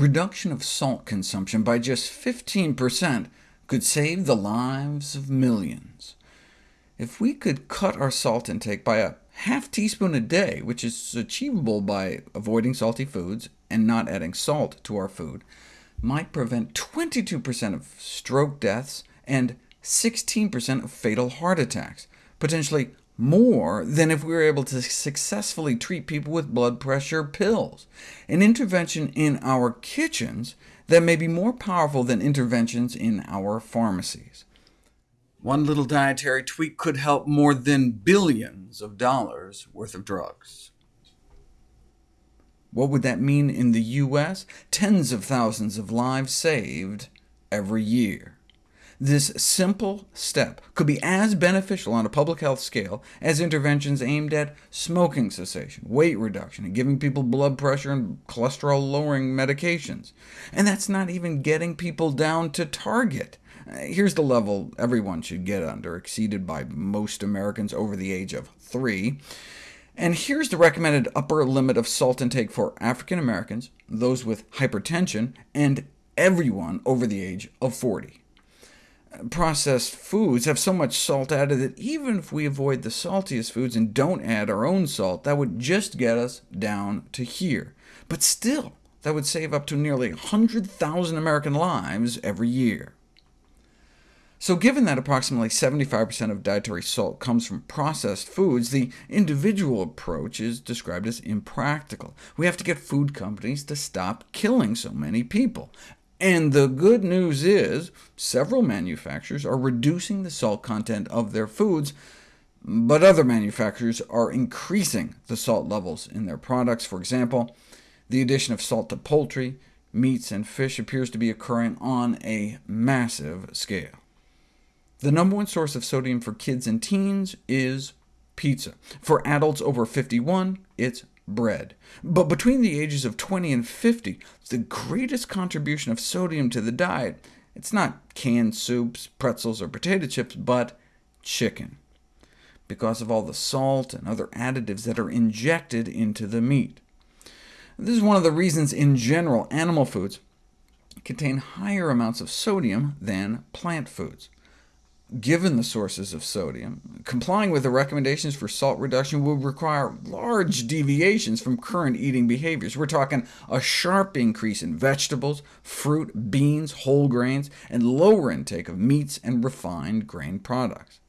reduction of salt consumption by just 15% could save the lives of millions. If we could cut our salt intake by a half teaspoon a day, which is achievable by avoiding salty foods and not adding salt to our food, might prevent 22% of stroke deaths and 16% of fatal heart attacks, potentially more than if we were able to successfully treat people with blood pressure pills, an intervention in our kitchens that may be more powerful than interventions in our pharmacies. One little dietary tweak could help more than billions of dollars worth of drugs. What would that mean in the U.S.? Tens of thousands of lives saved every year. This simple step could be as beneficial on a public health scale as interventions aimed at smoking cessation, weight reduction, and giving people blood pressure and cholesterol-lowering medications. And that's not even getting people down to target. Uh, here's the level everyone should get under, exceeded by most Americans over the age of three. And here's the recommended upper limit of salt intake for African Americans, those with hypertension, and everyone over the age of 40 processed foods have so much salt added that even if we avoid the saltiest foods and don't add our own salt, that would just get us down to here. But still, that would save up to nearly 100,000 American lives every year. So given that approximately 75% of dietary salt comes from processed foods, the individual approach is described as impractical. We have to get food companies to stop killing so many people. And the good news is, several manufacturers are reducing the salt content of their foods, but other manufacturers are increasing the salt levels in their products. For example, the addition of salt to poultry, meats, and fish appears to be occurring on a massive scale. The number one source of sodium for kids and teens is pizza. For adults over 51, it's bread. But between the ages of 20 and 50, the greatest contribution of sodium to the diet, it's not canned soups, pretzels, or potato chips, but chicken, because of all the salt and other additives that are injected into the meat. This is one of the reasons, in general, animal foods contain higher amounts of sodium than plant foods given the sources of sodium, complying with the recommendations for salt reduction would require large deviations from current eating behaviors. We're talking a sharp increase in vegetables, fruit, beans, whole grains, and lower intake of meats and refined grain products.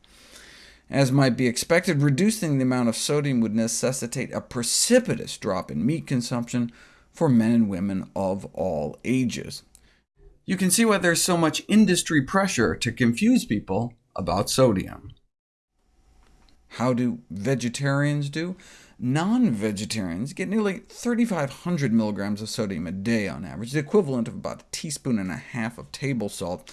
As might be expected, reducing the amount of sodium would necessitate a precipitous drop in meat consumption for men and women of all ages. You can see why there's so much industry pressure to confuse people about sodium. How do vegetarians do? Non-vegetarians get nearly 3,500 milligrams of sodium a day on average, the equivalent of about a teaspoon and a half of table salt.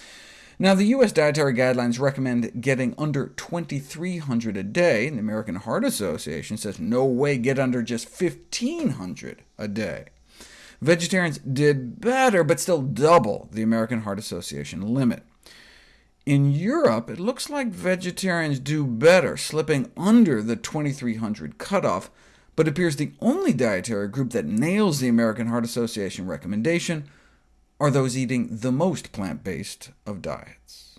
Now, the U.S. dietary guidelines recommend getting under 2,300 a day, and the American Heart Association says no way, get under just 1,500 a day. Vegetarians did better, but still double the American Heart Association limit. In Europe, it looks like vegetarians do better, slipping under the 2300 cutoff, but appears the only dietary group that nails the American Heart Association recommendation are those eating the most plant-based of diets.